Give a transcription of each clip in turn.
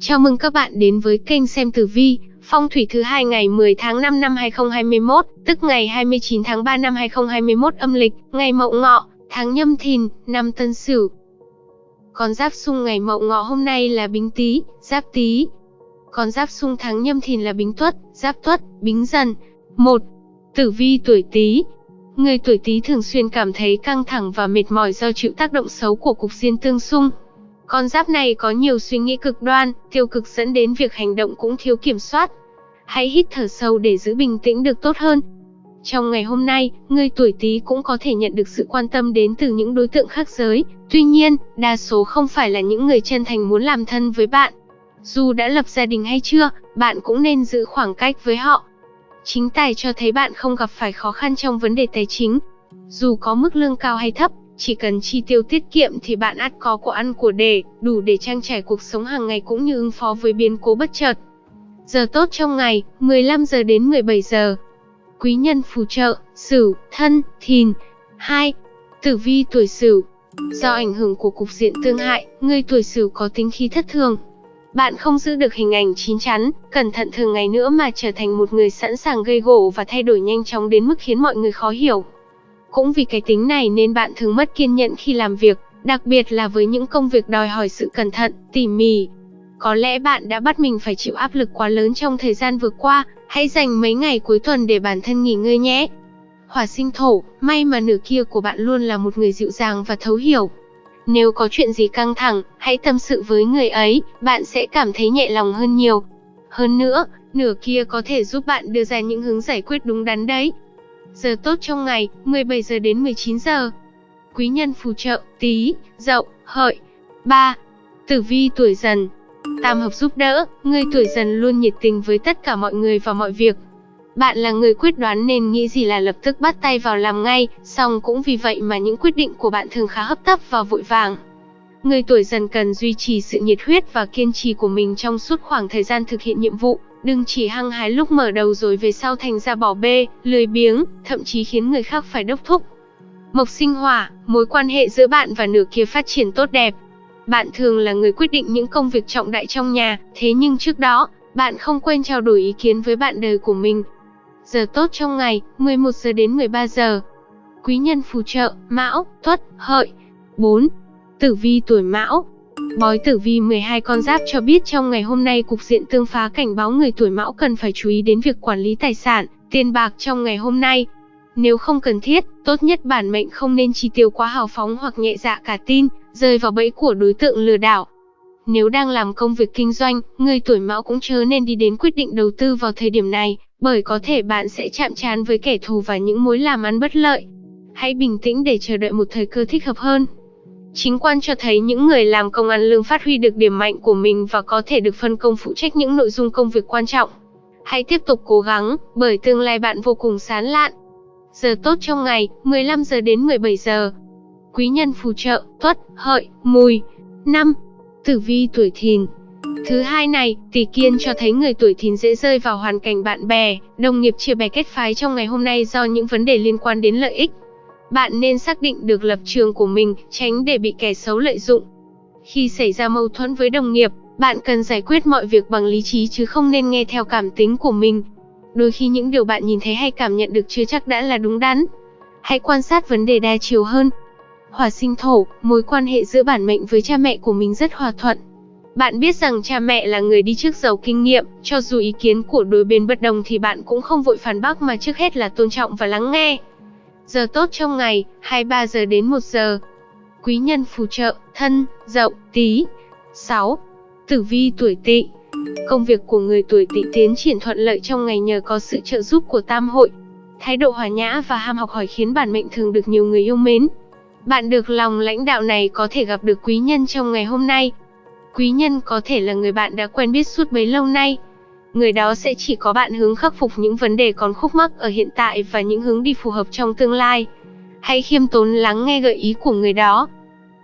Chào mừng các bạn đến với kênh xem tử vi, phong thủy thứ hai ngày 10 tháng 5 năm 2021, tức ngày 29 tháng 3 năm 2021 âm lịch, ngày Mậu Ngọ, tháng Nhâm Thìn, năm Tân Sửu. Con giáp xung ngày Mậu Ngọ hôm nay là Bính Tý, Giáp Tý. Con giáp xung tháng Nhâm Thìn là Bính Tuất, Giáp Tuất, Bính Dần. 1. Tử vi tuổi Tý. Người tuổi Tý thường xuyên cảm thấy căng thẳng và mệt mỏi do chịu tác động xấu của cục diên tương xung. Con giáp này có nhiều suy nghĩ cực đoan, tiêu cực dẫn đến việc hành động cũng thiếu kiểm soát. Hãy hít thở sâu để giữ bình tĩnh được tốt hơn. Trong ngày hôm nay, người tuổi Tý cũng có thể nhận được sự quan tâm đến từ những đối tượng khác giới. Tuy nhiên, đa số không phải là những người chân thành muốn làm thân với bạn. Dù đã lập gia đình hay chưa, bạn cũng nên giữ khoảng cách với họ. Chính tài cho thấy bạn không gặp phải khó khăn trong vấn đề tài chính. Dù có mức lương cao hay thấp, chỉ cần chi tiêu tiết kiệm thì bạn ắt có của ăn của để, đủ để trang trải cuộc sống hàng ngày cũng như ứng phó với biến cố bất chợt. Giờ tốt trong ngày, 15 giờ đến 17 giờ. Quý nhân phù trợ, Sửu, Thân, Thìn. 2. Tử vi tuổi Sửu. Do ảnh hưởng của cục diện tương hại, người tuổi Sửu có tính khí thất thường. Bạn không giữ được hình ảnh chín chắn, cẩn thận thường ngày nữa mà trở thành một người sẵn sàng gây gổ và thay đổi nhanh chóng đến mức khiến mọi người khó hiểu. Cũng vì cái tính này nên bạn thường mất kiên nhẫn khi làm việc, đặc biệt là với những công việc đòi hỏi sự cẩn thận, tỉ mỉ. Có lẽ bạn đã bắt mình phải chịu áp lực quá lớn trong thời gian vừa qua, hãy dành mấy ngày cuối tuần để bản thân nghỉ ngơi nhé. Hỏa sinh thổ, may mà nửa kia của bạn luôn là một người dịu dàng và thấu hiểu. Nếu có chuyện gì căng thẳng, hãy tâm sự với người ấy, bạn sẽ cảm thấy nhẹ lòng hơn nhiều. Hơn nữa, nửa kia có thể giúp bạn đưa ra những hướng giải quyết đúng đắn đấy. Giờ tốt trong ngày, 17 giờ đến 19 giờ. Quý nhân phù trợ, Tý, dậu, hợi. 3. Tử vi tuổi dần. Tam hợp giúp đỡ, người tuổi dần luôn nhiệt tình với tất cả mọi người và mọi việc. Bạn là người quyết đoán nên nghĩ gì là lập tức bắt tay vào làm ngay, song cũng vì vậy mà những quyết định của bạn thường khá hấp tấp và vội vàng. Người tuổi dần cần duy trì sự nhiệt huyết và kiên trì của mình trong suốt khoảng thời gian thực hiện nhiệm vụ, đừng chỉ hăng hái lúc mở đầu rồi về sau thành ra bỏ bê, lười biếng, thậm chí khiến người khác phải đốc thúc. Mộc sinh hỏa, mối quan hệ giữa bạn và nửa kia phát triển tốt đẹp. Bạn thường là người quyết định những công việc trọng đại trong nhà, thế nhưng trước đó, bạn không quên trao đổi ý kiến với bạn đời của mình. Giờ tốt trong ngày, 11 giờ đến 13 giờ. Quý nhân phù trợ, Mão, Tuất, Hợi. 4. Tử vi tuổi Mão, Bói tử vi 12 con giáp cho biết trong ngày hôm nay cục diện tương phá cảnh báo người tuổi mão cần phải chú ý đến việc quản lý tài sản, tiền bạc trong ngày hôm nay. Nếu không cần thiết, tốt nhất bản mệnh không nên chi tiêu quá hào phóng hoặc nhẹ dạ cả tin, rơi vào bẫy của đối tượng lừa đảo. Nếu đang làm công việc kinh doanh, người tuổi mão cũng chớ nên đi đến quyết định đầu tư vào thời điểm này, bởi có thể bạn sẽ chạm trán với kẻ thù và những mối làm ăn bất lợi. Hãy bình tĩnh để chờ đợi một thời cơ thích hợp hơn. Chính quan cho thấy những người làm công ăn lương phát huy được điểm mạnh của mình và có thể được phân công phụ trách những nội dung công việc quan trọng. Hãy tiếp tục cố gắng, bởi tương lai bạn vô cùng sáng lạn. Giờ tốt trong ngày, 15 giờ đến 17 giờ. Quý nhân phù trợ, tuất, hợi, mùi. 5. Tử vi tuổi thìn. Thứ hai này, tỷ kiên cho thấy người tuổi thìn dễ rơi vào hoàn cảnh bạn bè, đồng nghiệp chia bè kết phái trong ngày hôm nay do những vấn đề liên quan đến lợi ích. Bạn nên xác định được lập trường của mình, tránh để bị kẻ xấu lợi dụng. Khi xảy ra mâu thuẫn với đồng nghiệp, bạn cần giải quyết mọi việc bằng lý trí chứ không nên nghe theo cảm tính của mình. Đôi khi những điều bạn nhìn thấy hay cảm nhận được chưa chắc đã là đúng đắn. Hãy quan sát vấn đề đa chiều hơn. Hỏa sinh thổ, mối quan hệ giữa bản mệnh với cha mẹ của mình rất hòa thuận. Bạn biết rằng cha mẹ là người đi trước giàu kinh nghiệm, cho dù ý kiến của đôi bên bất đồng thì bạn cũng không vội phản bác mà trước hết là tôn trọng và lắng nghe. Giờ tốt trong ngày, 23 giờ đến 1 giờ. Quý nhân phù trợ, thân, dậu, tí. 6. Tử vi tuổi tỵ. Công việc của người tuổi tỵ tiến triển thuận lợi trong ngày nhờ có sự trợ giúp của tam hội. Thái độ hòa nhã và ham học hỏi khiến bản mệnh thường được nhiều người yêu mến. Bạn được lòng lãnh đạo này có thể gặp được quý nhân trong ngày hôm nay. Quý nhân có thể là người bạn đã quen biết suốt bấy lâu nay, người đó sẽ chỉ có bạn hướng khắc phục những vấn đề còn khúc mắc ở hiện tại và những hướng đi phù hợp trong tương lai. Hãy khiêm tốn lắng nghe gợi ý của người đó.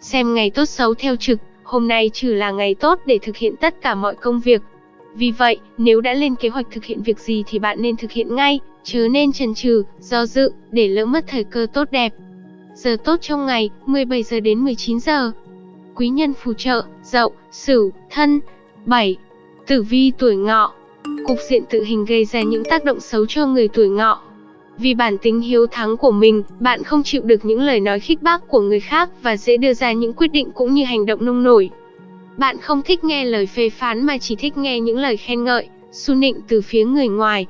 Xem ngày tốt xấu theo trực, hôm nay trừ là ngày tốt để thực hiện tất cả mọi công việc. Vì vậy, nếu đã lên kế hoạch thực hiện việc gì thì bạn nên thực hiện ngay, chứ nên chần chừ, do dự, để lỡ mất thời cơ tốt đẹp. Giờ tốt trong ngày, 17 giờ đến 19 giờ. Quý nhân phù trợ, dậu, sửu, thân. 7. Tử vi tuổi ngọ Cục diện tự hình gây ra những tác động xấu cho người tuổi ngọ. Vì bản tính hiếu thắng của mình, bạn không chịu được những lời nói khích bác của người khác và dễ đưa ra những quyết định cũng như hành động nông nổi. Bạn không thích nghe lời phê phán mà chỉ thích nghe những lời khen ngợi, su nịnh từ phía người ngoài.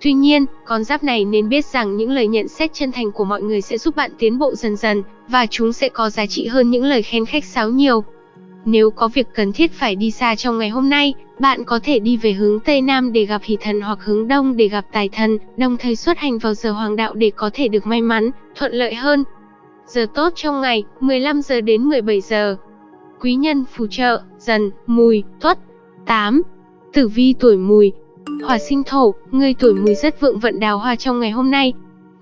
Tuy nhiên, con giáp này nên biết rằng những lời nhận xét chân thành của mọi người sẽ giúp bạn tiến bộ dần dần, và chúng sẽ có giá trị hơn những lời khen khách sáo nhiều. Nếu có việc cần thiết phải đi xa trong ngày hôm nay, bạn có thể đi về hướng Tây Nam để gặp hỷ thần hoặc hướng Đông để gặp tài thần, đồng thời xuất hành vào giờ hoàng đạo để có thể được may mắn, thuận lợi hơn. Giờ tốt trong ngày, 15 giờ đến 17 giờ. Quý nhân phù trợ, dần, mùi, tuất. 8. Tử vi tuổi mùi, Hỏa sinh thổ, người tuổi mùi rất vượng vận đào hoa trong ngày hôm nay.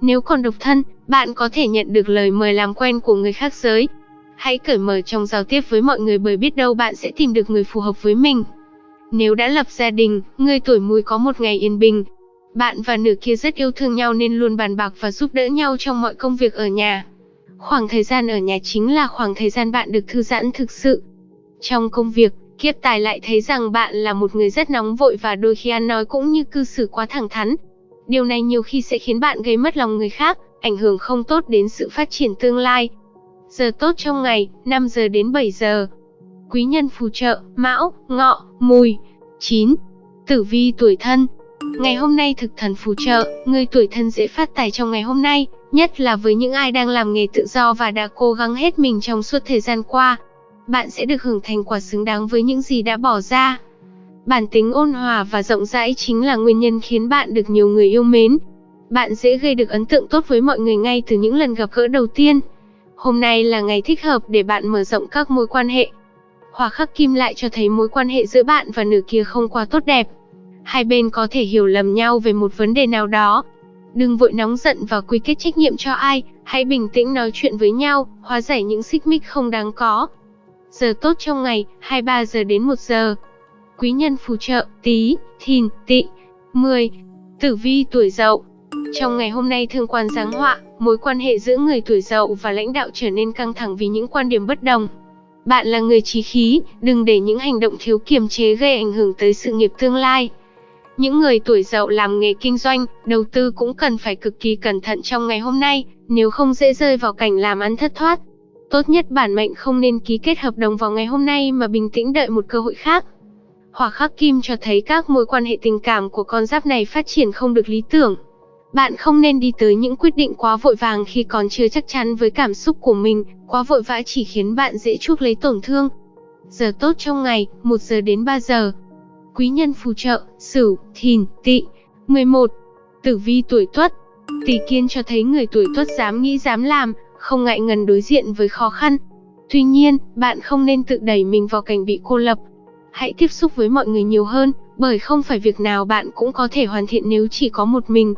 Nếu còn độc thân, bạn có thể nhận được lời mời làm quen của người khác giới. Hãy cởi mở trong giao tiếp với mọi người bởi biết đâu bạn sẽ tìm được người phù hợp với mình. Nếu đã lập gia đình, người tuổi mùi có một ngày yên bình. Bạn và nửa kia rất yêu thương nhau nên luôn bàn bạc và giúp đỡ nhau trong mọi công việc ở nhà. Khoảng thời gian ở nhà chính là khoảng thời gian bạn được thư giãn thực sự. Trong công việc, Kiếp tài lại thấy rằng bạn là một người rất nóng vội và đôi khi ăn nói cũng như cư xử quá thẳng thắn. Điều này nhiều khi sẽ khiến bạn gây mất lòng người khác, ảnh hưởng không tốt đến sự phát triển tương lai. Giờ tốt trong ngày, 5 giờ đến 7 giờ. Quý nhân phù trợ, Mão, Ngọ, Mùi. 9. Tử vi tuổi thân. Ngày hôm nay thực thần phù trợ, người tuổi thân dễ phát tài trong ngày hôm nay, nhất là với những ai đang làm nghề tự do và đã cố gắng hết mình trong suốt thời gian qua bạn sẽ được hưởng thành quả xứng đáng với những gì đã bỏ ra. Bản tính ôn hòa và rộng rãi chính là nguyên nhân khiến bạn được nhiều người yêu mến. Bạn dễ gây được ấn tượng tốt với mọi người ngay từ những lần gặp gỡ đầu tiên. Hôm nay là ngày thích hợp để bạn mở rộng các mối quan hệ. Hỏa khắc kim lại cho thấy mối quan hệ giữa bạn và nửa kia không quá tốt đẹp. Hai bên có thể hiểu lầm nhau về một vấn đề nào đó. Đừng vội nóng giận và quy kết trách nhiệm cho ai, hãy bình tĩnh nói chuyện với nhau, hóa giải những xích mích không đáng có. Giờ tốt trong ngày, 23 giờ đến 1 giờ. Quý nhân phù trợ, tí, thìn, tị. 10. Tử vi tuổi dậu. Trong ngày hôm nay thương quan giáng họa, mối quan hệ giữa người tuổi dậu và lãnh đạo trở nên căng thẳng vì những quan điểm bất đồng. Bạn là người trí khí, đừng để những hành động thiếu kiềm chế gây ảnh hưởng tới sự nghiệp tương lai. Những người tuổi dậu làm nghề kinh doanh, đầu tư cũng cần phải cực kỳ cẩn thận trong ngày hôm nay, nếu không dễ rơi vào cảnh làm ăn thất thoát. Tốt nhất bản mệnh không nên ký kết hợp đồng vào ngày hôm nay mà bình tĩnh đợi một cơ hội khác. Hỏa khắc kim cho thấy các mối quan hệ tình cảm của con giáp này phát triển không được lý tưởng. Bạn không nên đi tới những quyết định quá vội vàng khi còn chưa chắc chắn với cảm xúc của mình, quá vội vã chỉ khiến bạn dễ chuốc lấy tổn thương. Giờ tốt trong ngày, 1 giờ đến 3 giờ. Quý nhân phù trợ, Sửu, Thìn, Tỵ. 11. Tử vi tuổi Tuất. Tỷ Kiên cho thấy người tuổi Tuất dám nghĩ dám làm, không ngại ngần đối diện với khó khăn. Tuy nhiên, bạn không nên tự đẩy mình vào cảnh bị cô lập. Hãy tiếp xúc với mọi người nhiều hơn, bởi không phải việc nào bạn cũng có thể hoàn thiện nếu chỉ có một mình.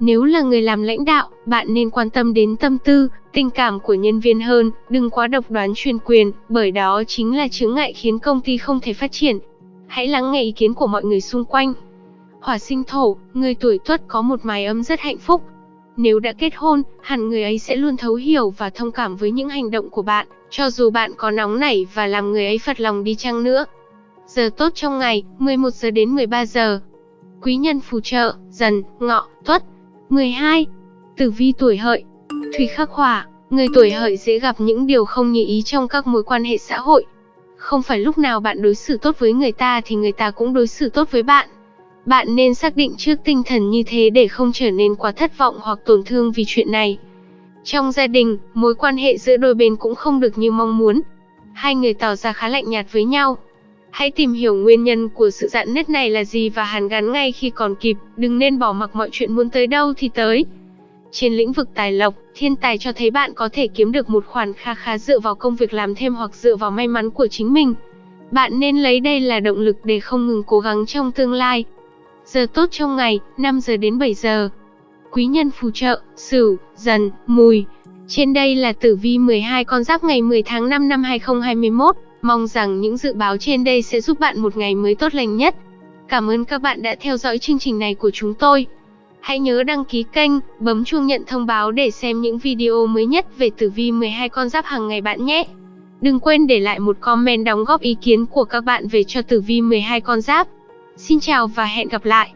Nếu là người làm lãnh đạo, bạn nên quan tâm đến tâm tư, tình cảm của nhân viên hơn, đừng quá độc đoán chuyên quyền, bởi đó chính là chướng ngại khiến công ty không thể phát triển. Hãy lắng nghe ý kiến của mọi người xung quanh. Hỏa sinh thổ, người tuổi tuất có một mái ấm rất hạnh phúc, nếu đã kết hôn, hẳn người ấy sẽ luôn thấu hiểu và thông cảm với những hành động của bạn, cho dù bạn có nóng nảy và làm người ấy phật lòng đi chăng nữa. Giờ tốt trong ngày, 11 giờ đến 13 giờ. Quý nhân phù trợ, dần, ngọ, tuất. 12. Tử vi tuổi hợi. Thủy khắc hỏa, người tuổi hợi dễ gặp những điều không như ý trong các mối quan hệ xã hội. Không phải lúc nào bạn đối xử tốt với người ta thì người ta cũng đối xử tốt với bạn. Bạn nên xác định trước tinh thần như thế để không trở nên quá thất vọng hoặc tổn thương vì chuyện này. Trong gia đình, mối quan hệ giữa đôi bên cũng không được như mong muốn. Hai người tỏ ra khá lạnh nhạt với nhau. Hãy tìm hiểu nguyên nhân của sự dạn nứt này là gì và hàn gắn ngay khi còn kịp, đừng nên bỏ mặc mọi chuyện muốn tới đâu thì tới. Trên lĩnh vực tài lộc, thiên tài cho thấy bạn có thể kiếm được một khoản kha khá dựa vào công việc làm thêm hoặc dựa vào may mắn của chính mình. Bạn nên lấy đây là động lực để không ngừng cố gắng trong tương lai. Giờ tốt trong ngày, 5 giờ đến 7 giờ. Quý nhân phù trợ, Sửu, Dần, Mùi. Trên đây là tử vi 12 con giáp ngày 10 tháng 5 năm 2021. Mong rằng những dự báo trên đây sẽ giúp bạn một ngày mới tốt lành nhất. Cảm ơn các bạn đã theo dõi chương trình này của chúng tôi. Hãy nhớ đăng ký kênh, bấm chuông nhận thông báo để xem những video mới nhất về tử vi 12 con giáp hàng ngày bạn nhé. Đừng quên để lại một comment đóng góp ý kiến của các bạn về cho tử vi 12 con giáp. Xin chào và hẹn gặp lại.